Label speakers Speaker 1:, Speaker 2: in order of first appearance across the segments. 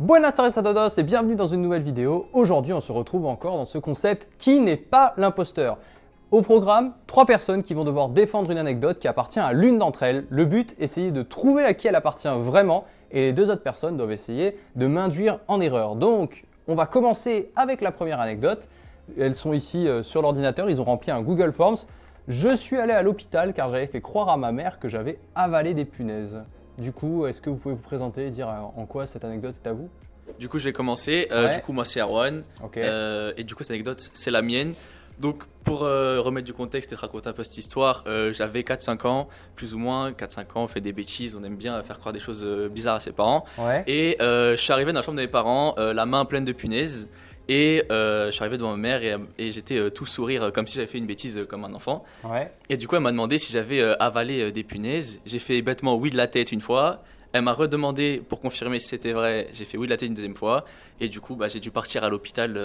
Speaker 1: Buenas tardes a todos et bienvenue dans une nouvelle vidéo. Aujourd'hui, on se retrouve encore dans ce concept qui n'est pas l'imposteur. Au programme, trois personnes qui vont devoir défendre une anecdote qui appartient à l'une d'entre elles. Le but, essayer de trouver à qui elle appartient vraiment et les deux autres personnes doivent essayer de m'induire en erreur. Donc, on va commencer avec la première anecdote. Elles sont ici euh, sur l'ordinateur, ils ont rempli un Google Forms. Je suis allé à l'hôpital car j'avais fait croire à ma mère que j'avais avalé des punaises. Du coup, est-ce que vous pouvez vous présenter et dire euh, en quoi cette anecdote est à vous?
Speaker 2: Du coup, je vais commencer. Euh,
Speaker 1: Ouais.
Speaker 2: Du coup, moi, c'est Erwan.
Speaker 1: Ok.
Speaker 2: Euh, et du coup, cette anecdote, c'est la mienne. Donc, pour euh, remettre du contexte et te raconter un peu cette histoire, j'avais 4-5 ans, plus ou moins. 4-5 ans, on fait des bêtises, on aime bien faire croire des choses bizarres à ses parents.
Speaker 1: Ouais.
Speaker 2: Et je suis arrivé dans la chambre de mes parents, la main pleine de punaises. Et euh, je suis arrivé devant ma mère et, et j'étais euh, tout sourire, euh, comme si j'avais fait une bêtise euh, comme un enfant.
Speaker 1: Ouais.
Speaker 2: Et du coup, elle m'a demandé si j'avais avalé des punaises. J'ai fait bêtement oui de la tête une fois. Elle m'a redemandé pour confirmer si c'était vrai. J'ai fait oui de la tête une deuxième fois. Et du coup, bah, j'ai dû partir à l'hôpital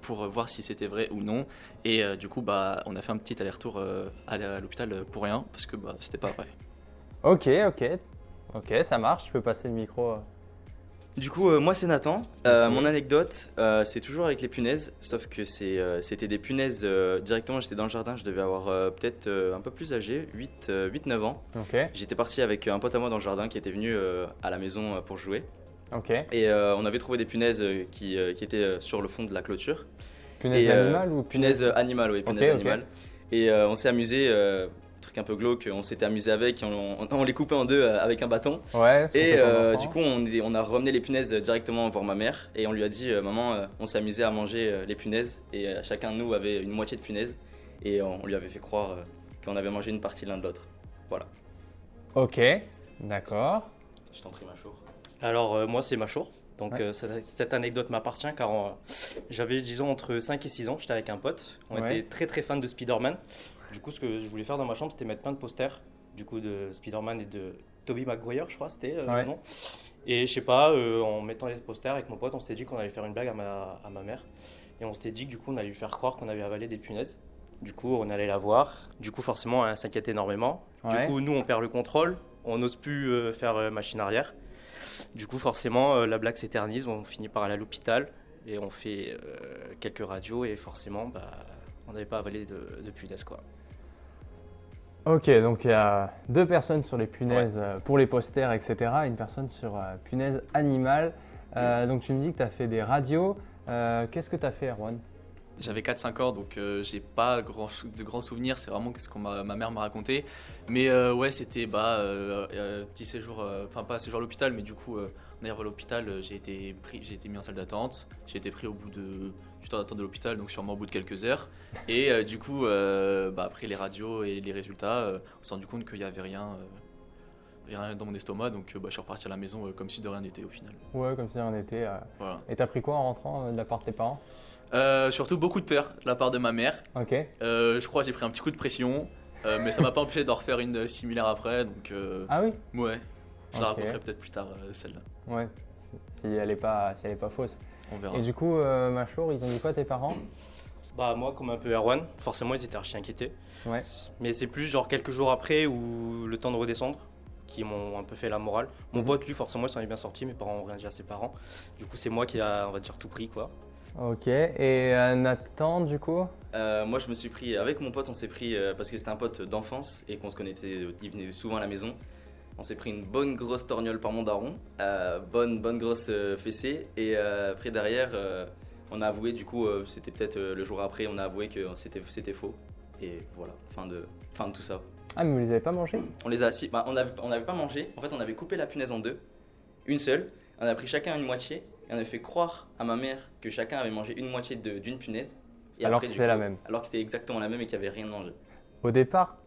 Speaker 2: pour voir si c'était vrai ou non. Et du coup, bah, on a fait un petit aller-retour à l'hôpital pour rien parce que bah, c'était pas vrai.
Speaker 1: Ok, ok. Ok, ça marche. Je peux passer le micro.
Speaker 3: Du coup, euh, moi c'est Nathan. Euh. Mon anecdote, euh, c'est toujours avec les punaises, sauf que c'était des punaises directement. J'étais dans le jardin, je devais avoir peut-être un peu plus âgé, 8-9 ans. J'étais parti avec un pote à moi dans le jardin qui était venu à la maison pour jouer. Et on avait trouvé des punaises qui, qui étaient sur le fond de la clôture.
Speaker 1: Punaise
Speaker 3: Et, euh,
Speaker 1: animale ou
Speaker 3: Punaises animales, oui, punaises animales. Et on s'est amusé, euh, truc un peu glauque, on s'était amusé avec, et on, on- on les coupait en deux euh, avec un bâton.
Speaker 1: Ouais.
Speaker 3: Et euh, du coup, on, a ramené les punaises directement voir ma mère et on lui a dit euh, Maman, on s'est amusé à manger les punaises et chacun de nous avait une moitié de punaise et on lui avait fait croire qu'on avait mangé une partie l'un de l'autre.
Speaker 1: Ok. D'accord.
Speaker 3: Je t'en prie, ma chour.
Speaker 4: Alors euh, moi c'est Machour. Donc
Speaker 1: Ouais.
Speaker 4: euh, cette, cette anecdote m'appartient car euh, j'avais disons entre 5 et 6 ans, j'étais avec un pote, on
Speaker 1: Ouais.
Speaker 4: était très très fan de Spider-Man. Du coup ce que je voulais faire dans ma chambre c'était mettre plein de posters du coup de Spider-Man et de Tobey Maguire je crois c'était euh,
Speaker 1: Ouais.
Speaker 4: le nom. Et je sais pas, euh, en mettant les posters avec mon pote on s'était dit qu'on allait faire une blague à ma, à ma mère. Et on s'était dit que du coup on allait lui faire croire qu'on avait avalé des punaises. Du coup on allait la voir. Du coup forcément elle s'inquiète énormément.
Speaker 1: Ouais.
Speaker 4: Du coup, nous, on perd le contrôle, on n'ose plus euh, faire machine arrière. Du coup, forcément, la blague s'éternise, on finit par aller à l'hôpital et on fait quelques radios et forcément, bah, on n'avait pas avalé de, de punaise, quoi.
Speaker 1: Ok, donc il y a deux personnes sur les punaises euh, pour les posters, etc. et une personne sur euh, punaise animale. Euh, donc tu me dis que tu as fait des radios. Euh, Qu'est-ce que tu as fait, Erwan?
Speaker 2: J'avais 4-5 ans, donc euh, j'ai pas grand, de grands souvenirs. C'est vraiment ce que ma, ma mère m'a raconté. Mais euh, ouais, c'était bah, euh, euh, petit séjour, enfin pas séjour à l'hôpital, mais du coup, en arrivant à l'hôpital, j'ai été, été mis en salle d'attente. J'ai été pris au bout de, du temps d'attente de l'hôpital, donc sûrement au bout de quelques heures. Et du coup, bah, après les radios et les résultats, on s'est rendu compte qu'il n'y avait rien, rien dans mon estomac. Donc euh, bah, je suis reparti à la maison euh, comme si de rien n'était au final.
Speaker 1: Ouais, comme si on était. euh,
Speaker 2: Voilà.
Speaker 1: Et t'as pris quoi en rentrant euh, de la part de tes parents?
Speaker 2: Euh, surtout beaucoup de peur de la part de ma mère.
Speaker 1: Ok.
Speaker 2: Euh, je crois que j'ai pris un petit coup de pression, euh, mais ça m'a pas empêché d'en refaire une similaire après, donc euh,
Speaker 1: Ah oui?
Speaker 2: ouais, je la raconterai peut-être plus tard euh, celle-là,
Speaker 1: Ouais. Si- Si elle est pas, si elle est pas fausse.
Speaker 2: on verra.
Speaker 1: Et du coup, euh, Machour, ils ont dit quoi tes parents?
Speaker 4: Bah, moi, comme un peu Erwan, forcément, ils étaient archi inquiétés.
Speaker 1: Ouais.
Speaker 4: Mais c'est plus genre quelques jours après ou le temps de redescendre qui m'ont un peu fait la morale. Mon
Speaker 1: Mhm.
Speaker 4: pote, lui, forcément, il s'en est bien sorti. Mes parents ont rien dit à ses parents. Du coup, c'est moi qui a, on va dire, tout pris, quoi.
Speaker 1: Ok. Et euh, Nathan, du coup?
Speaker 3: Euh, moi, je me suis pris, avec mon pote, on s'est pris, euh, parce que c'était un pote d'enfance et qu'on se connaissait, il venait souvent à la maison. On s'est pris une bonne grosse torgnole par mon daron, euh, bonne, bonne grosse euh, fessée. Et euh, après, derrière, euh, on a avoué, du coup, euh, c'était peut-être euh, le jour après, on a avoué que c'était c'était faux. Et voilà, fin de, fin de tout ça.
Speaker 1: Ah, mais vous les avez pas mangés
Speaker 3: On les a, si, bah, on n'avait on pas mangé. En fait, on avait coupé la punaise en deux, une seule. On a pris chacun une moitié et on avait fait croire à ma mère que chacun avait mangé une moitié d'une punaise. Et
Speaker 1: Alors
Speaker 3: après,
Speaker 1: que c'était la même.
Speaker 3: Alors que c'était exactement la même et qu'il n'y avait rien mangé.
Speaker 1: Au départ,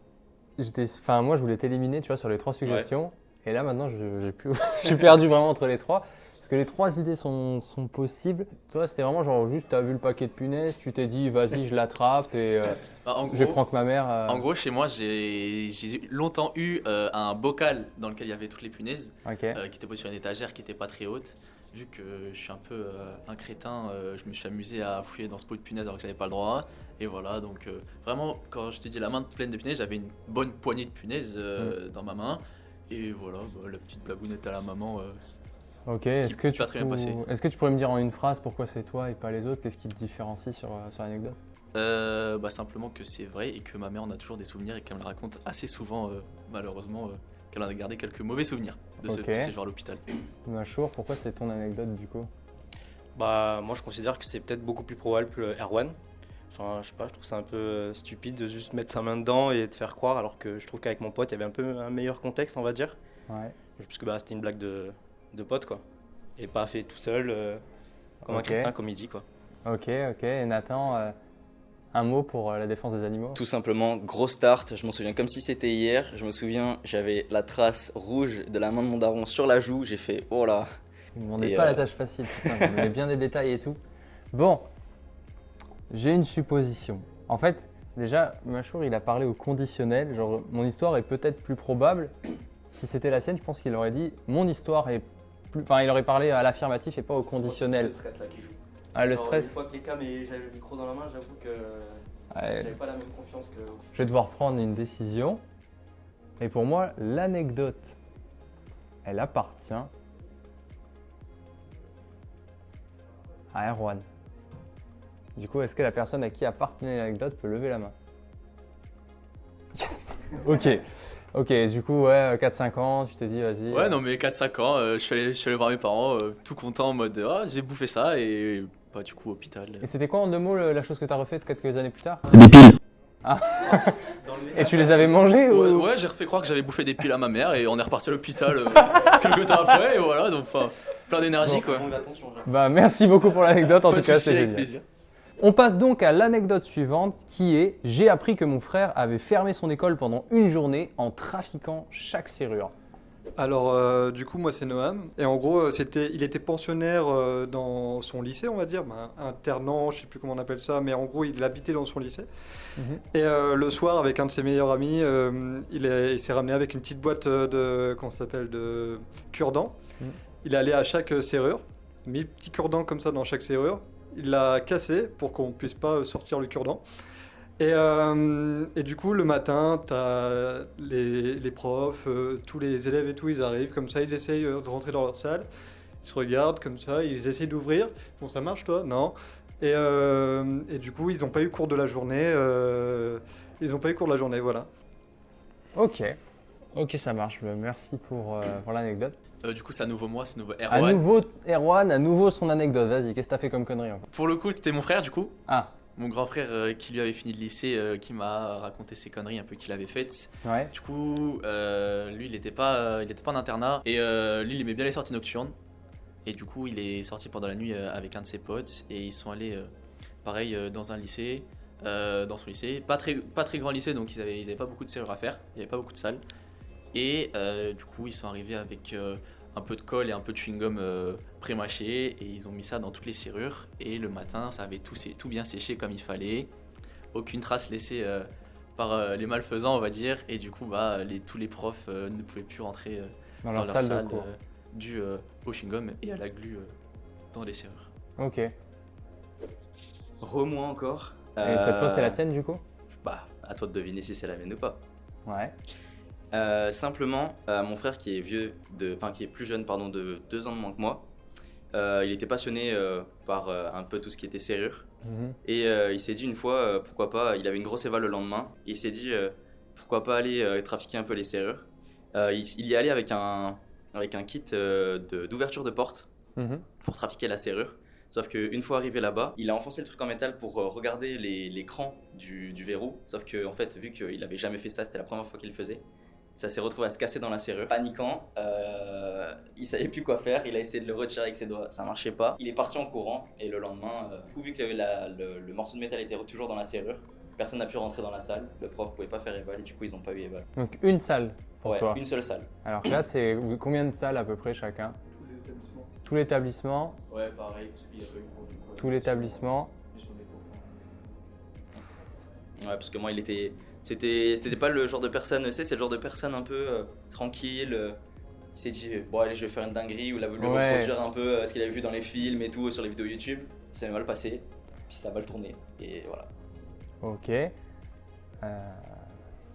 Speaker 1: j'étais, enfin moi je voulais t'éliminer, tu vois, sur les trois suggestions. Et là maintenant, j'ai plus, perdu vraiment entre les trois. Parce que les trois idées sont, sont possibles. Toi, c'était vraiment genre juste, t'as vu le paquet de punaises, tu t'es dit, vas-y, je l'attrape et euh,
Speaker 2: Bah,
Speaker 1: je prends que ma mère. euh,
Speaker 2: en gros, chez moi, j'ai longtemps eu euh, un bocal dans lequel il y avait toutes les punaises,
Speaker 1: Ok.
Speaker 2: euh, qui était posé sur une étagère qui n'était pas très haute. Vu que je suis un peu un crétin, je me suis amusé à fouiller dans ce pot de punaises alors que j'avais pas le droit. Et voilà, donc vraiment, quand je te dis la main pleine de punaises, j'avais une bonne poignée de punaises euh, dans ma main. Et voilà, bah, la petite blagounette à la maman, euh,
Speaker 1: Ok, est-ce que, tu
Speaker 2: pas très bien
Speaker 1: pou-
Speaker 2: passé.
Speaker 1: est-ce que tu pourrais me dire en une phrase pourquoi c'est toi et pas les autres? Qu'est-ce qui te différencie sur, euh, sur l'anecdote?
Speaker 2: Euh, bah, simplement que c'est vrai et que ma mère en a toujours des souvenirs et qu'elle me le raconte assez souvent, euh, malheureusement, euh, qu'elle en a gardé quelques mauvais souvenirs de ce
Speaker 1: Ok.
Speaker 2: de séjour à l'hôpital.
Speaker 1: Machour, pourquoi c'est ton anecdote du coup?
Speaker 4: Bah, moi, je considère que c'est peut-être beaucoup plus probable que Erwan. Enfin, je sais pas, je trouve ça un peu euh, stupide de juste mettre sa main dedans et de faire croire, alors que je trouve qu'avec mon pote, il y avait un peu un meilleur contexte, on va dire.
Speaker 1: Ouais.
Speaker 4: Parce que bah, c'était une blague de, de pote, quoi. Et pas fait tout seul, euh, comme un crétin, comme il dit, quoi.
Speaker 1: Ok, ok. Et Nathan, euh, un mot pour euh, la défense des animaux?
Speaker 3: Tout simplement, gros start. Je m'en souviens comme si c'était hier. Je me souviens, j'avais la trace rouge de la main de mon daron sur la joue. J'ai fait oh là.
Speaker 1: Vous ne demandez
Speaker 3: Et,
Speaker 1: pas
Speaker 3: euh,
Speaker 1: la tâche facile, putain, vous donnez bien des détails et tout. Bon, j'ai une supposition. En fait, déjà, Machour, il a parlé au conditionnel. Genre, mon histoire est peut-être plus probable. Si c'était la sienne, je pense qu'il aurait dit mon histoire est plus. Enfin, il aurait parlé à l'affirmatif et pas au conditionnel.
Speaker 4: stress là qui joue.
Speaker 1: Ah, le stress.
Speaker 4: Une fois que les cams et j'avais le micro dans la main, j'avoue que
Speaker 1: Ouais,
Speaker 4: pas la même confiance que.
Speaker 1: je vais devoir prendre une décision. Et pour moi, l'anecdote, elle appartient à Erwan. Du coup, est-ce que la personne à qui appartenait l'anecdote peut lever la main Yes Ok. Ok, du coup, ouais, 4-5 ans, tu t'es dit, vas-y.
Speaker 2: Ouais, non, mais 4-5 ans, euh, je, suis allé, je suis allé voir mes parents, euh, tout content en mode Ah, j'ai bouffé ça et bah, du coup, hôpital.
Speaker 1: Et c'était quoi en deux mots le- la chose que tu as refaite quelques années plus tard
Speaker 3: Des piles.
Speaker 1: Et tu les avais mangées
Speaker 2: Ouais,
Speaker 1: ou...
Speaker 2: ouais, j'ai refait croire que j'avais bouffé des piles à ma mère et on est reparti à l'hôpital euh, quelques temps après et voilà, donc enfin, plein d'énergie quoi.
Speaker 4: attention,
Speaker 1: Bah, merci beaucoup pour l'anecdote, en
Speaker 2: Pas
Speaker 1: tout cas, c'est
Speaker 2: avec
Speaker 1: génial.
Speaker 2: plaisir.
Speaker 1: On passe donc à l'anecdote suivante qui est J'ai appris que mon frère avait fermé son école pendant une journée en trafiquant chaque serrure.
Speaker 5: Alors, euh, du coup, moi, c'est Noam. Et en gros, euh, c'était, il était pensionnaire euh, dans son lycée, on va dire, ben, internant, je sais plus comment on appelle ça, mais en gros, il habitait dans son lycée.
Speaker 1: Mhm.
Speaker 5: Et euh, le soir, avec un de ses meilleurs amis, il, est- il s'est ramené avec une petite boîte de, ça s'appelle, de cure-dents.
Speaker 1: Mhm.
Speaker 5: Il allé à chaque serrure, mis petit cure-dent comme ça dans chaque serrure. Il l'a cassé pour qu'on puisse pas sortir le cure-dent. Et, euh, et du coup, le matin, tu as les, les profs, euh, tous les élèves et tout, ils arrivent comme ça, ils essayent euh, de rentrer dans leur salle, ils se regardent comme ça, ils essayent d'ouvrir. Bon, ça marche toi? Non. Et, et du coup, ils n'ont pas eu cours de la journée. ils n'ont pas eu cours de la journée, voilà.
Speaker 1: Ok. Ok, ça marche. Merci pour, euh, pour l'anecdote.
Speaker 2: Euh, du coup, c'est à nouveau moi, c'est à nouveau
Speaker 1: À
Speaker 2: Erwan.
Speaker 1: nouveau, Erwan, à nouveau son anecdote. Vas-y, qu'est-ce que t'as fait comme connerie encore
Speaker 2: Pour le coup, c'était mon frère du coup.
Speaker 1: Ah,
Speaker 2: Mon grand frère euh, qui lui avait fini le lycée, qui m'a raconté ses conneries un peu qu'il avait faites.
Speaker 1: ouais.
Speaker 2: Du coup, lui, il n'était pas, il était pas en internat. Et lui, il aimait bien les sorties nocturnes. Et du coup, il est sorti pendant la nuit avec un de ses potes. Et ils sont allés, pareil, dans un lycée. dans son lycée. Pas très, pas très grand lycée, donc ils n'avaient ils avaient pas beaucoup de serrures à faire. Il n'y avait pas beaucoup de salles. Et euh, du coup, ils sont arrivés avec euh, un peu de colle et un peu de chewing-gum euh, pré-mâché. Et ils ont mis ça dans toutes les serrures. Et le matin, ça avait tout, tout bien séché comme il fallait. Aucune trace laissée euh, par euh, les malfaisants, on va dire. Et du coup, bah, les, tous les profs euh, ne pouvaient plus rentrer euh,
Speaker 1: Dans,
Speaker 2: dans
Speaker 1: leur, salle,
Speaker 2: salle
Speaker 1: de cours.
Speaker 2: euh, dû euh, au chewing-gum et à la glu euh, dans les serrures.
Speaker 1: Ok. Et
Speaker 3: Re-moi encore.
Speaker 1: cette fois, c'est la tienne du coup?
Speaker 3: Bah, à toi de deviner si c'est la mienne ou pas.
Speaker 1: Ouais.
Speaker 3: Euh, simplement, euh, mon frère qui est vieux, de, enfin qui est plus jeune pardon, de deux ans de moins que moi, euh, il était passionné par un peu tout ce qui était serrure.
Speaker 1: Mhm.
Speaker 3: Et il s'est dit une fois, pourquoi pas, il avait une grosse éval le lendemain, il s'est dit, pourquoi pas aller trafiquer un peu les serrures. Il, il y est allé avec un, avec un kit de- d'ouverture de, porte
Speaker 1: Mhm.
Speaker 3: pour trafiquer la serrure. Sauf qu'une fois arrivé là-bas, il a enfoncé le truc en métal pour regarder les, les crans du, du verrou. Sauf que, en fait, vu qu'il avait jamais fait ça, c'était la première fois qu'il le faisait. Ça s'est retrouvé à se casser dans la serrure. Paniquant, euh, il savait plus quoi faire. Il a essayé de le retirer avec ses doigts, ça marchait pas. Il est parti en courant et le lendemain, euh, du coup, vu que la- le, le morceau de métal était toujours dans la serrure, personne n'a pu rentrer dans la salle. Le prof pouvait pas faire éval et du coup, ils ont pas eu éval.
Speaker 1: Donc une salle pour
Speaker 3: Ouais,
Speaker 1: toi.
Speaker 3: une seule salle.
Speaker 1: Alors là, c'est combien de salles à peu près chacun? Tout l'établissement
Speaker 2: Ouais, pareil, parce qu'il y avait eu
Speaker 1: Tout l'établissement
Speaker 3: Ouais, parce que moi, il était. C'était c'était pas le genre de personne, tu sais, c'est le genre de personne un peu euh, tranquille. euh, il s'est dit, bon, allez, je vais faire une dinguerie, ou il a voulu
Speaker 1: Ouais.
Speaker 3: reproduire un peu euh, ce qu'il avait vu dans les films et tout, sur les vidéos YouTube. Ça s'est mal passé, puis ça a mal tourné, et voilà.
Speaker 1: Ok. Euh,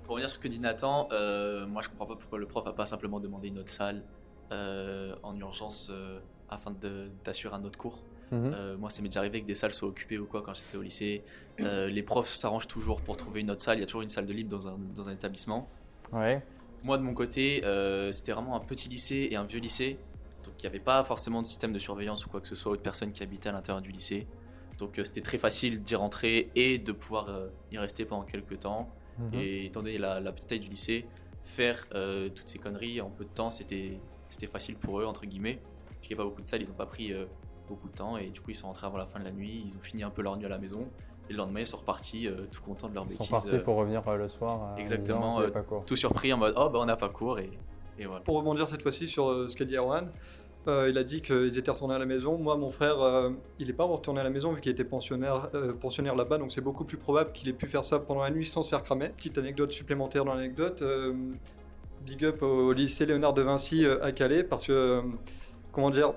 Speaker 2: Pour revenir sur ce que dit Nathan, euh, moi je comprends pas pourquoi le prof a pas simplement demandé une autre salle euh, en urgence euh, afin de- d'assurer un autre cours.
Speaker 1: Mhm.
Speaker 2: Euh, moi, ça m'est déjà arrivé que des salles soient occupées ou quoi quand j'étais au lycée. Euh, les profs s'arrangent toujours pour trouver une autre salle. Il y a toujours une salle de libre dans un, dans un établissement.
Speaker 1: Ouais.
Speaker 2: Moi, de mon côté, euh, c'était vraiment un petit lycée et un vieux lycée. Donc, il n'y avait pas forcément de système de surveillance ou quoi que ce soit, ou de personnes qui habitaient à l'intérieur du lycée. Donc, c'était très facile d'y rentrer et de pouvoir y rester pendant quelques temps.
Speaker 1: Mhm.
Speaker 2: Et étant donné la, la petite taille du lycée, faire toutes ces conneries en peu de temps, c'était c'était facile pour eux, entre guillemets. Puisqu'il n'y a pas beaucoup de salles, ils n'ont pas pris beaucoup de temps. Et du coup, ils sont rentrés avant la fin de la nuit, ils ont fini un peu leur nuit à la maison. Et le lendemain, ils sont repartis euh, tout contents de leur
Speaker 1: Ils
Speaker 2: bêtise.
Speaker 1: sont partis
Speaker 2: euh,
Speaker 1: pour revenir euh, le soir. euh, en
Speaker 2: exactement,
Speaker 1: disant,
Speaker 2: euh,
Speaker 1: pas.
Speaker 2: Tout surpris en mode Oh, bah on n'a pas cours. Et, et voilà.
Speaker 5: Pour rebondir cette fois-ci sur euh, ce qu'a dit Erwan, euh, il a dit qu'ils étaient retournés à la maison. Moi, mon frère, euh, il n'est pas retourné à la maison vu qu'il était pensionnaire, euh, pensionnaire là-bas, donc c'est beaucoup plus probable qu'il ait pu faire ça pendant la nuit sans se faire cramer. Petite anecdote supplémentaire dans l'anecdote. euh, big up au lycée Léonard de Vinci à Calais parce que, comment dire,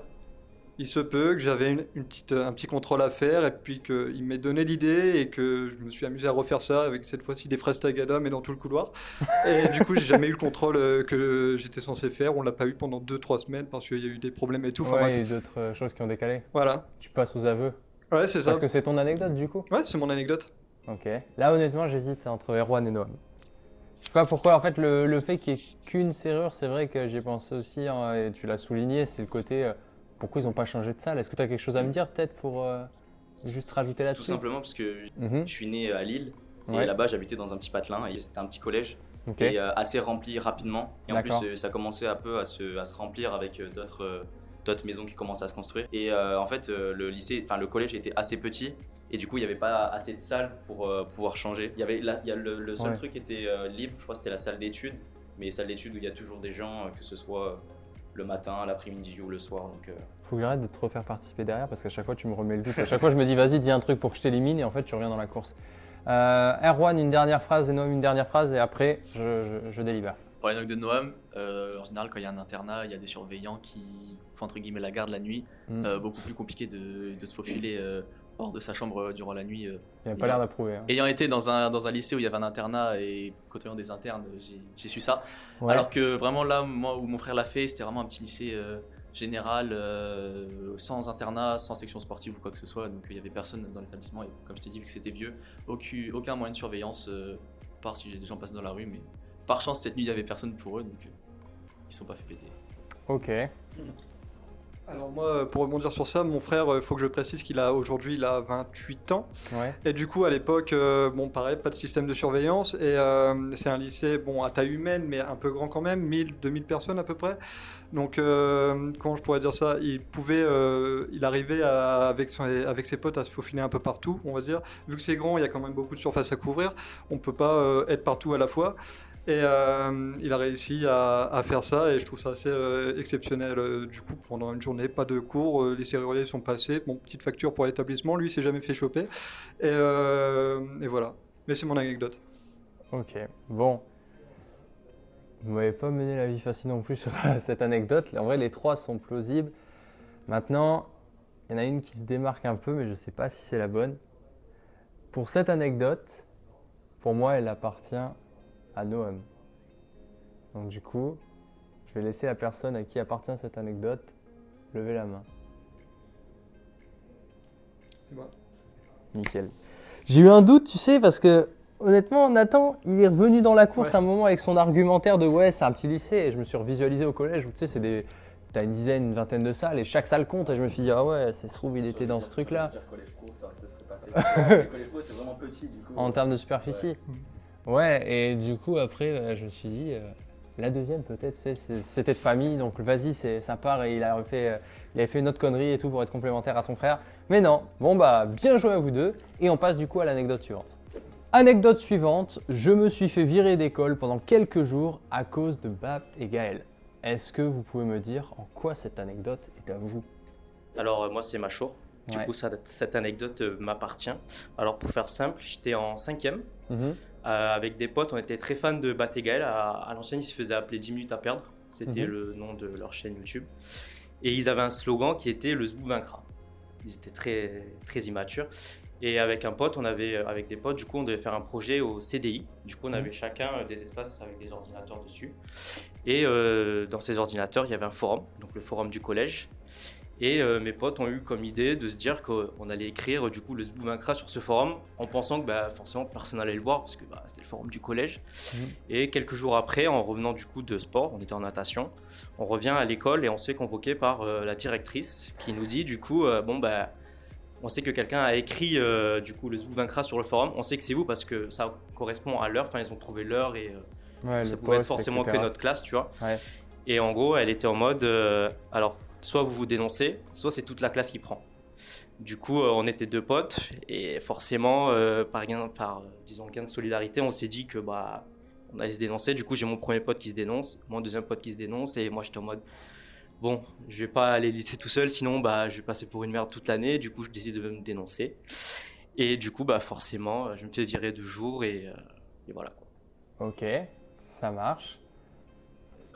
Speaker 5: il se peut que j'avais une, une petite, un petit contrôle à faire et puis qu'il m'ait donné l'idée et que je me suis amusé à refaire ça avec cette fois-ci des fraises tagada mais dans tout le couloir. Et du coup, j'ai jamais eu le contrôle euh, que j'étais censé faire. On l'a pas eu pendant 2-3 semaines parce qu'il y a eu des problèmes et tout. Enfin,
Speaker 1: Ouais, il y a
Speaker 5: bref.
Speaker 1: eu d'autres euh, choses qui ont déclé.
Speaker 5: Voilà.
Speaker 1: Tu passes aux aveux.
Speaker 5: Ouais, c'est ça.
Speaker 1: Parce que c'est ton anecdote du coup?
Speaker 5: Ouais, c'est mon anecdote.
Speaker 1: Ok. Là, honnêtement, j'hésite entre Erwan et Noam. Je sais pas pourquoi. En fait, le, le fait qu'il n'y ait qu'une serrure, c'est vrai que j'y pensé aussi, hein, et tu l'as souligné, c'est le côté euh, pourquoi ils n'ont pas changé de salle? Est-ce que tu as quelque chose à me dire peut-être pour euh, juste rajouter
Speaker 3: Tout
Speaker 1: là-dessus?
Speaker 3: simplement parce que
Speaker 1: Mhm.
Speaker 3: je suis né à Lille
Speaker 1: Ouais.
Speaker 3: et là-bas j'habitais dans un petit patelin et c'était un petit collège
Speaker 1: Ok.
Speaker 3: et euh, assez rempli rapidement. Et en plus euh, ça commençait un peu à se, à se remplir avec euh, d'autres euh, d'autres maisons qui commençaient à se construire. Et euh, en fait euh, le lycée, enfin le collège était assez petit et du coup il n'y avait pas assez de salles pour euh, pouvoir changer. Il y avait la- il y a le, le seul
Speaker 1: Ouais.
Speaker 3: truc qui était euh, libre, je crois c'était la salle d'études, mais les salles d'études où il y a toujours des gens, euh, que ce soit euh, le matin, l'après-midi ou le soir. Donc euh,
Speaker 1: Faut que j'arrête de te refaire participer derrière parce qu'à chaque fois tu me remets le doute. À chaque fois je me dis vas-y dis un truc pour que je t'élimine et en fait tu reviens dans la course. Euh, Erwan une dernière phrase et Noam une dernière phrase et après je, je, je délibère.
Speaker 2: Pour l'anecdote de Noam, euh, en général, quand il y a un internat, il y a des surveillants qui font entre guillemets la garde la nuit.
Speaker 1: Mm.
Speaker 2: Euh, beaucoup plus compliqué de, de se faufiler euh, hors de sa chambre euh, durant la nuit. euh.
Speaker 1: Il n'y a pas l'air d'approuver. hein.
Speaker 2: Ayant été dans un, dans un lycée où il y avait un internat et côtoyant des internes, j'ai- j'ai su ça.
Speaker 1: Ouais.
Speaker 2: Alors que vraiment là, moi, où mon frère l'a fait, c'était vraiment un petit lycée euh, général, euh, sans internat, sans section sportive ou quoi que ce soit. Donc il y avait personne dans l'établissement. Et comme je t'ai dit, vu que c'était vieux, aucun, aucun moyen de surveillance, euh, part si j'ai des gens passent dans la rue. Mais par chance, cette nuit, il y avait personne pour eux, donc euh, ils sont pas fait péter.
Speaker 1: Ok.
Speaker 5: Alors moi, pour rebondir sur ça, mon frère, il faut que je précise qu'il a aujourd'hui, il a 28 ans.
Speaker 1: Ouais.
Speaker 5: Et du coup, à l'époque, euh, bon, pareil, pas de système de surveillance. Et euh, c'est un lycée, bon, à taille humaine, mais un peu grand quand même, 1000, 2000 personnes à peu près. Donc, euh, comment je pourrais dire ça? Il pouvait, euh, il arrivait à- avec, son- avec ses potes à se faufiler un peu partout, on va dire. Vu que c'est grand, il y a quand même beaucoup de surface à couvrir. On peut pas euh, être partout à la fois. Et euh, il a réussi à, faire ça et je trouve ça assez euh, exceptionnel. Euh, du coup, pendant une journée, pas de cours, les serruriers sont passés. Bon, petite facture pour l'établissement, lui, s'est jamais fait choper. Et, et voilà. Mais c'est mon anecdote.
Speaker 1: Ok. Bon. Vous m'avez pas mené la vie facile non plus sur cette anecdote. En vrai, les trois sont plausibles. Maintenant, il y en a une qui se démarque un peu, mais je ne sais pas si c'est la bonne. Pour cette anecdote, pour moi, elle appartient à Noam. Donc du coup, je vais laisser la personne à qui appartient cette anecdote lever la main.
Speaker 5: C'est moi.
Speaker 1: Nickel. J'ai eu un doute, tu sais, parce que honnêtement, Nathan, il est revenu dans la course
Speaker 5: Ouais.
Speaker 1: un moment avec son argumentaire de ouais, c'est un petit lycée. Et je me suis revisualisé au collège où tu sais, c'est des. T'as une dizaine, une vingtaine de salles et chaque salle compte. Et je me suis dit, ah ouais, ça se trouve, il était dans ce truc-là.
Speaker 3: collège pro, ça, ça serait passé. Collège pro, c'est vraiment petit du coup.
Speaker 1: En termes de superficie. Ouais, et du coup, après, euh, je me suis dit, euh, la deuxième, peut-être, c'était de famille, donc vas-y, c'est- ça part. Et il, a fait, euh, il avait fait une autre connerie et tout pour être complémentaire à son frère. Mais non, bon, bah, bien joué à vous deux. Et on passe du coup à l'anecdote suivante. Anecdote suivante, je me suis fait virer d'école pendant quelques jours à cause de Bapt et Gaël. Est-ce que vous pouvez me dire en quoi cette anecdote est à vous?
Speaker 4: Alors, moi, c'est Machour. Du
Speaker 1: Ouais.
Speaker 4: coup, ça- cette anecdote m'appartient. Alors, pour faire simple, j'étais en cinquième.
Speaker 1: Mhm.
Speaker 4: Euh, avec des potes, on était très fans de Bat et Gaël. À, à l'ancienne, ils se faisaient appeler 10 minutes à perdre. C'était
Speaker 1: Mhm.
Speaker 4: le nom de leur chaîne YouTube. Et ils avaient un slogan qui était Le Zbou vaincra. Ils étaient très, très immatures. Et avec un pote, on avait, avec des potes, du coup, on devait faire un projet au CDI. Du coup, on avait chacun euh, des espaces avec des ordinateurs dessus. Et euh, dans ces ordinateurs, il y avait un forum, donc le forum du collège. Et euh, mes potes ont eu comme idée de se dire qu'on allait écrire du coup le Zbou vaincra sur ce forum en pensant que bah, forcément personne n'allait le voir parce que bah, c'était le forum du collège.
Speaker 1: Mhm.
Speaker 4: Et quelques jours après, en revenant du coup de sport, on était en natation, on revient à l'école et on se fait convoquer par euh, la directrice qui nous dit du coup euh, bon bah on sait que quelqu'un a écrit du coup le Zbou vaincra sur le forum, on sait que c'est vous parce que ça correspond à l'heure, enfin ils ont trouvé l'heure et
Speaker 1: Ouais,
Speaker 4: ça pouvait être
Speaker 1: poste,
Speaker 4: forcément
Speaker 1: etc.
Speaker 4: que notre classe, tu vois.
Speaker 1: Ouais.
Speaker 4: Et en gros, elle était en mode, alors, soit vous vous dénoncez, soit c'est toute la classe qui prend. Du coup, euh, on était deux potes, et forcément, euh, par, gain, par euh, disons, gain de solidarité, on s'est dit que bah, on allait se dénoncer. Du coup, j'ai mon premier pote qui se dénonce, mon deuxième pote qui se dénonce, et moi, j'étais en mode, bon, je vais pas aller lycée tout seul, sinon, bah, je vais passer pour une merde toute l'année. Du coup, je décide de me dénoncer. Et du coup, bah, forcément, je me fais virer deux jours, et, euh, et voilà. quoi.
Speaker 1: Ok, ça marche.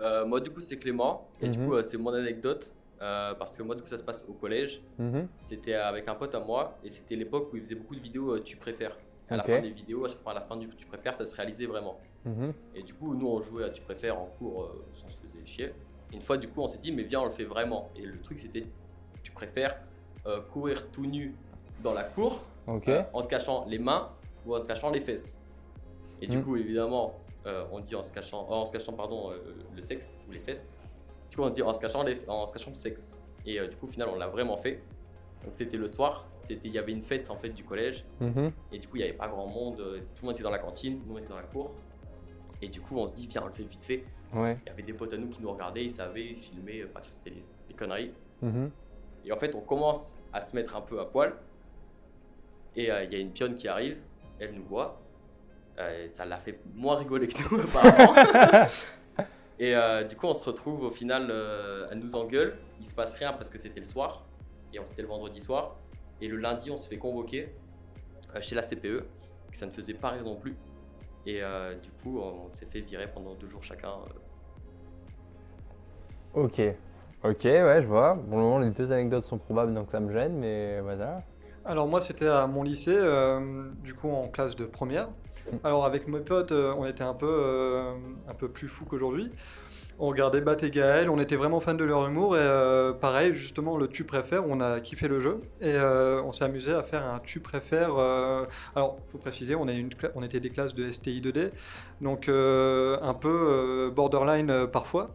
Speaker 6: Euh, moi, du coup, c'est Clément. Et du
Speaker 1: Mhm.
Speaker 6: coup, euh, c'est mon anecdote. Euh, parce que moi, du coup, ça se passe au collège.
Speaker 1: Mhm.
Speaker 6: C'était avec un pote à moi. Et c'était l'époque où il faisait beaucoup de vidéos euh, Tu préfères. À la fin des vidéos, à chaque fois, à la fin du Tu préfères, ça se réalisait vraiment.
Speaker 1: Mhm.
Speaker 6: Et du coup, nous, on jouait à Tu préfères en cours euh, sans se faisait chier. Et une fois, du coup, on s'est dit, mais viens, on le fait vraiment. Et le truc, c'était Tu préfères courir tout nu dans la cour en te cachant les mains ou en te cachant les fesses? Et du
Speaker 1: Mm.
Speaker 6: coup, évidemment, on dit en se cachant, en se cachant pardon, le sexe ou les fesses. Du coup, on se dit en se cachant, les, en se cachant le sexe. Et euh, du coup, au final, on l'a vraiment fait. Donc c'était le soir, c'était il y avait une fête en fait du collège
Speaker 1: Mhm.
Speaker 6: et du coup il n'y avait pas grand monde, euh, tout le monde était dans la cantine, nous on était dans la cour. Et du coup on se dit viens on le fait vite fait.
Speaker 1: Ouais.
Speaker 6: Il y avait des potes à nous qui nous regardaient, ils savaient, ils filmaient, euh, c'était les, les conneries.
Speaker 1: Mhm.
Speaker 6: Et en fait, on commence à se mettre un peu à poil. Et euh, il y a une pionne qui arrive, elle nous voit. Euh, ça l'a fait moins rigoler que nous, apparemment. et euh, du coup, on se retrouve au final, euh, elle nous engueule. Il se passe rien parce que c'était le soir. Et on- c'était le vendredi soir. Et le lundi, on se fait convoquer euh, chez la CPE, ça ne faisait pas rire non plus. Et du coup, on s'est fait virer pendant deux jours chacun.
Speaker 1: Ok. Ok, ouais, je vois. Moment, les deux anecdotes sont probables, donc ça me gêne, mais voilà.
Speaker 5: Alors moi c'était à mon lycée, euh, du coup en classe de première. Alors avec mes potes, euh, on était un peu, euh, un peu plus fous qu'aujourd'hui. On regardait Bat et Gaël, on était vraiment fans de leur humour et pareil justement le tu préfères, on a kiffé le jeu et on s'est amusé à faire un tu préfères. alors faut préciser, on, on était des classes de STI 2D, donc un peu borderline parfois.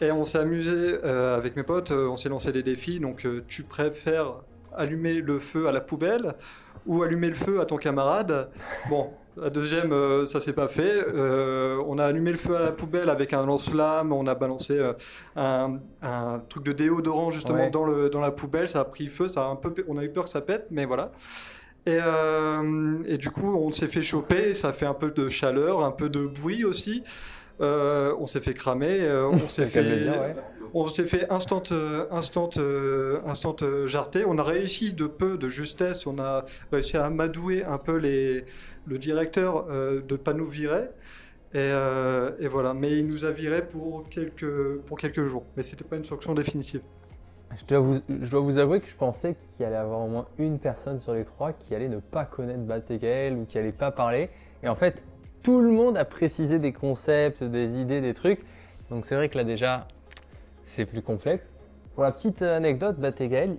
Speaker 5: Et on s'est amusé avec mes potes, on s'est lancé des défis, donc tu préfères allumer le feu à la poubelle ou allumer le feu à ton camarade. Bon, la deuxième, euh, ça s'est pas fait. Euh, on a allumé le feu à la poubelle avec un lance-flamme, on a balancé euh, un, un truc de déodorant justement
Speaker 1: Ouais.
Speaker 5: dans, le, dans la poubelle, ça a pris feu, ça a un peu, on a eu peur que ça pète, mais voilà. Et, euh, et du coup, on s'est fait choper, ça fait un peu de chaleur, un peu de bruit aussi. Euh, on s'est fait cramer, euh, on s'est fait,
Speaker 1: bien, ouais.
Speaker 5: on s'est fait instant, euh, instant, instant jarter. On a réussi de peu, de justesse. On a réussi à amadouer un peu les, le directeur euh, de ne pas nous virer. Et, euh, et voilà. Mais il nous a viré pour quelques, pour quelques jours. Mais c'était pas une sanction définitive.
Speaker 1: Je dois, vous, je dois vous avouer que je pensais qu'il allait y avoir au moins une personne sur les trois qui allait ne pas connaître Bat et Gaël ou qui allait pas parler. Et en fait, tout le monde a précisé des concepts, des idées, des trucs. Donc c'est vrai que là déjà, c'est plus complexe. Pour la petite anecdote, Bat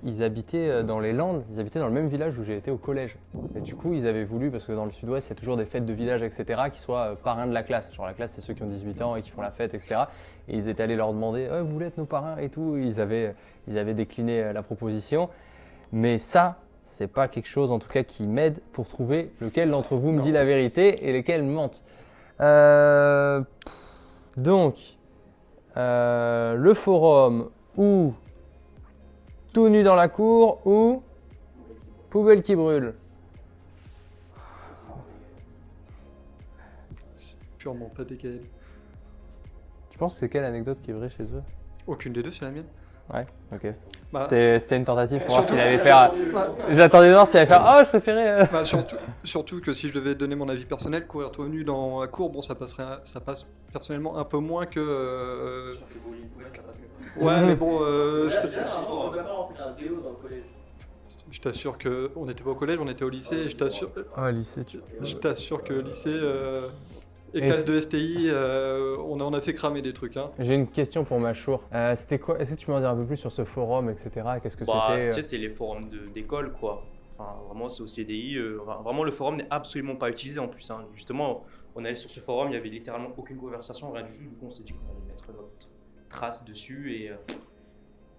Speaker 1: ils habitaient euh, dans les Landes, ils habitaient dans le même village où j'ai été au collège. Et du coup, ils avaient voulu, parce que dans le sud-ouest, il y a toujours des fêtes de village, etc., qui soient euh, parrains de la classe. Genre la classe, c'est ceux qui ont 18 ans et qui font la fête, etc. Et ils étaient allés leur demander, Ouais, vous voulez être nos parrains et tout? Ils avaient, ils avaient décliné euh, la proposition. Mais ça, c'est pas quelque chose, en tout cas, qui m'aide pour trouver lequel d'entre vous me dit la vérité et lesquels mentent. Euh, donc, euh, le forum ou tout nu dans la cour ou poubelle qui brûle.
Speaker 5: Purement pas DKL.
Speaker 1: Tu penses que c'est quelle anecdote qui est vraie chez eux?
Speaker 5: Aucune des deux, c'est la mienne.
Speaker 1: Ouais, ok.
Speaker 5: Bah,
Speaker 1: C'était c'était une tentative pour voir s'il allait faire.
Speaker 5: bah,
Speaker 1: J'attendais de voir s'il allait faire. Oh, je préférais. euh.
Speaker 5: bah, surtout, surtout que si je devais donner mon avis personnel, courir tout nu dans la cour, bon, ça passerait, ça passe personnellement un peu moins que. euh, Ouais, mais bon, euh, je t'assure que on n'était pas au collège, on était au lycée. Et je t'assure,
Speaker 1: Oh, lycée, tu.
Speaker 5: je t'assure que lycée, euh, Et, classe de STI, euh, on en a fait cramer des trucs. Hein.
Speaker 1: J'ai une question pour Machour. Euh, c'était quoi Est-ce que tu peux m'en dire un peu plus sur ce forum, etc. Qu'est-ce que
Speaker 4: Bah,
Speaker 1: c'était
Speaker 4: tu
Speaker 1: euh,
Speaker 4: sais, c'est les forums d'école, quoi. Enfin, vraiment, c'est au CDI. euh, vraiment, le forum n'est absolument pas utilisé en plus. hein. Justement, on allait sur ce forum, il y avait littéralement aucune conversation, rien du tout. Du coup, on s'est dit qu'on allait mettre notre trace dessus et euh,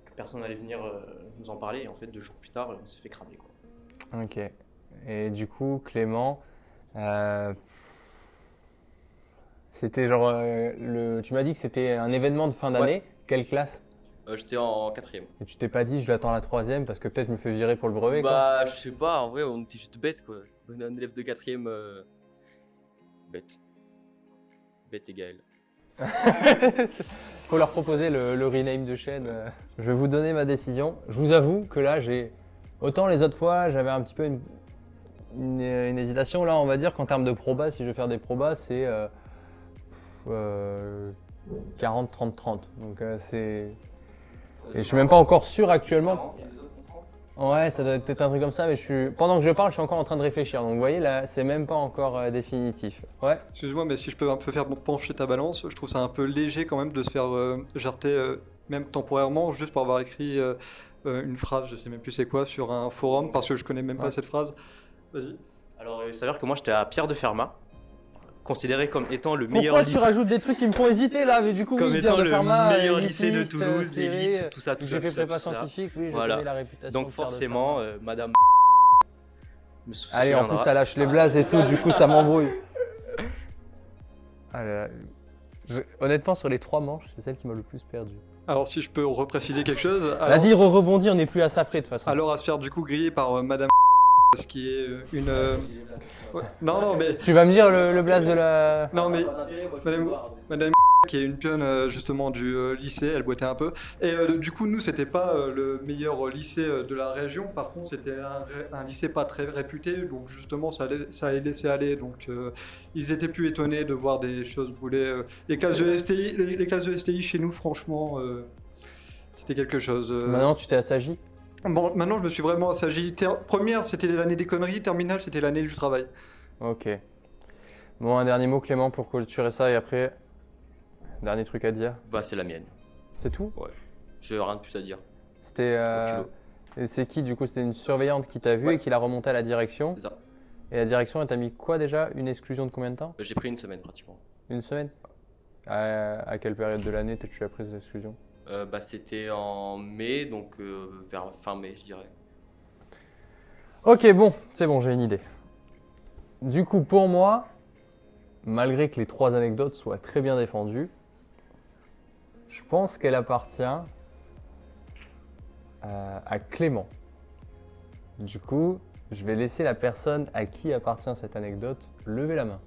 Speaker 4: que personne n'allait venir euh, nous en parler. Et en fait, deux jours plus tard, on s'est fait cramer, quoi.
Speaker 1: Ok. Et du coup, Clément, euh, c'était genre euh, le. Tu m'as dit que c'était un événement de fin d'année. Quelle classe
Speaker 6: Euh, J'étais en quatrième.
Speaker 1: Et tu t'es pas dit, je l'attends la troisième parce que peut-être je me fais virer pour le brevet. quoi.
Speaker 6: Bah, je sais pas, en vrai, on était juste bêtes, quoi. On est un élève de quatrième. euh, Bête. Bête et Gaël.
Speaker 1: Faut leur proposer le, le rename de chaîne. Je vais vous donner ma décision. Je vous avoue que là, j'ai. Autant les autres fois, j'avais un petit peu une, une- une hésitation. Là, on va dire qu'en termes de probas, si je veux faire des probas, c'est euh, euh, 40, 30, 30. Donc, euh, c'est. Et je suis même pas encore sûr actuellement. Ouais, ça doit être peut-être un truc comme ça, mais je suis. Pendant que je parle, je suis encore en train de réfléchir. Donc, vous voyez, là, c'est même pas encore euh, définitif. Ouais.
Speaker 5: Excuse-moi, mais si je peux un peu faire pencher ta balance, je trouve ça un peu léger quand même de se faire euh, jarter, euh, même temporairement, juste pour avoir écrit euh, euh, une phrase, je sais même plus c'est quoi, sur un forum, parce que je connais même pas cette phrase. Vas-y.
Speaker 4: Alors, il s'avère que moi, j'étais à Pierre de Fermat, considéré comme étant le meilleur
Speaker 1: Pourquoi tu
Speaker 4: lycée.
Speaker 1: rajoutes des trucs qui me font hésiter là Mais du coup,
Speaker 4: Comme
Speaker 1: oui,
Speaker 4: étant le meilleur lycée de
Speaker 1: euh,
Speaker 4: Toulouse, l'élite, tout ça, tout ça.
Speaker 1: J'ai fait prépa scientifique, oui,
Speaker 4: Voilà.
Speaker 1: connais la réputation.
Speaker 4: Donc forcément, euh, Madame me.
Speaker 1: Allez, en plus, ça lâche les blazes et tout, du coup, ça m'embrouille. Ah là là. Je- Honnêtement, sur les trois manches, c'est celle qui m'a le plus perdu.
Speaker 5: Alors si je peux repréciser quelque chose. alors-
Speaker 1: Vas-y, re-rebondir, on n'est plus à ça près de toute façon.
Speaker 5: Alors à se faire du coup griller par euh, Madame ce qui est euh, une... euh, ouais. Non, non, mais...
Speaker 1: Tu vas me dire le, le blaze de la.
Speaker 5: Non, mais... Madame, Madame qui est une pionne euh, justement du lycée, elle boitait un peu. Et euh, du coup, nous, c'était pas euh, le meilleur lycée de la région. Par contre, c'était un, lycée pas très réputé. Donc justement, ça, allait, ça allait laisser aller. Donc euh, ils étaient plus étonnés de voir des choses brûler. Les classes de STI, les, les classes de STI chez nous, franchement, c'était quelque chose.
Speaker 1: Maintenant, tu t'es assagi?
Speaker 5: Bon, maintenant, je me suis vraiment assagi. Ter- Première, c'était l'année des conneries. Terminale, c'était l'année du travail.
Speaker 1: Ok. Bon, un dernier mot, Clément, pour clôturer ça et après. Dernier truc à dire.
Speaker 6: Bah, c'est la mienne.
Speaker 1: C'est tout?
Speaker 6: J'ai rien de plus à dire.
Speaker 1: C'était. euh, c'est qui du coup? C'était une surveillante qui t'a vu
Speaker 6: Ouais.
Speaker 1: et qui l'a remonté à la direction.
Speaker 6: C'est ça.
Speaker 1: Et la direction, elle t'a mis quoi déjà? Une exclusion de combien de temps?
Speaker 6: J'ai pris une semaine pratiquement.
Speaker 1: Une semaine? À, à quelle période de l'année tu as pris cette exclusion?
Speaker 6: Euh, bah, C'était en mai, donc euh, vers fin mai, je dirais.
Speaker 1: Ok, bon, c'est bon, j'ai une idée. Du coup, pour moi, malgré que les trois anecdotes soient très bien défendues, je pense qu'elle appartient à, à Clément. Du coup, je vais laisser la personne à qui appartient cette anecdote lever la main.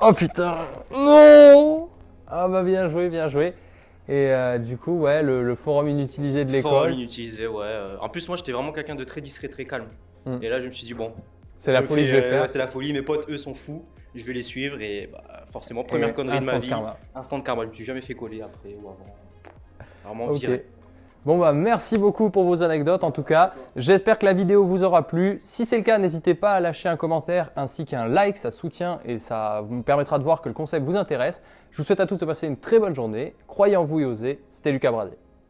Speaker 1: Oh putain Non Ah bah bien joué, bien joué. Et euh, du coup, ouais, le, le forum inutilisé de
Speaker 4: Forum
Speaker 1: l'école,
Speaker 4: inutilisé, ouais. euh. En plus, moi, j'étais vraiment quelqu'un de très discret, très calme.
Speaker 1: Hmm.
Speaker 4: Et là, je me suis dit, bon,
Speaker 1: c'est la folie
Speaker 4: fais,
Speaker 1: que je vais faire.
Speaker 4: c'est la folie, mes potes, eux, sont fous. Je vais les suivre et bah, forcément, première
Speaker 1: Et
Speaker 4: connerie de ma
Speaker 1: instant
Speaker 4: vie.
Speaker 1: karma.
Speaker 4: Instant de karma. Je me suis jamais fait coller après ou avant. Vraiment
Speaker 1: Ok.
Speaker 4: viré.
Speaker 1: Bon bah merci beaucoup pour vos anecdotes en tout cas. J'espère que la vidéo vous aura plu. Si c'est le cas, n'hésitez pas à lâcher un commentaire ainsi qu'un like, ça soutient et ça vous permettra de voir que le concept vous intéresse. Je vous souhaite à tous de passer une très bonne journée. Croyez en vous et osez. C'était Lucas Bradé.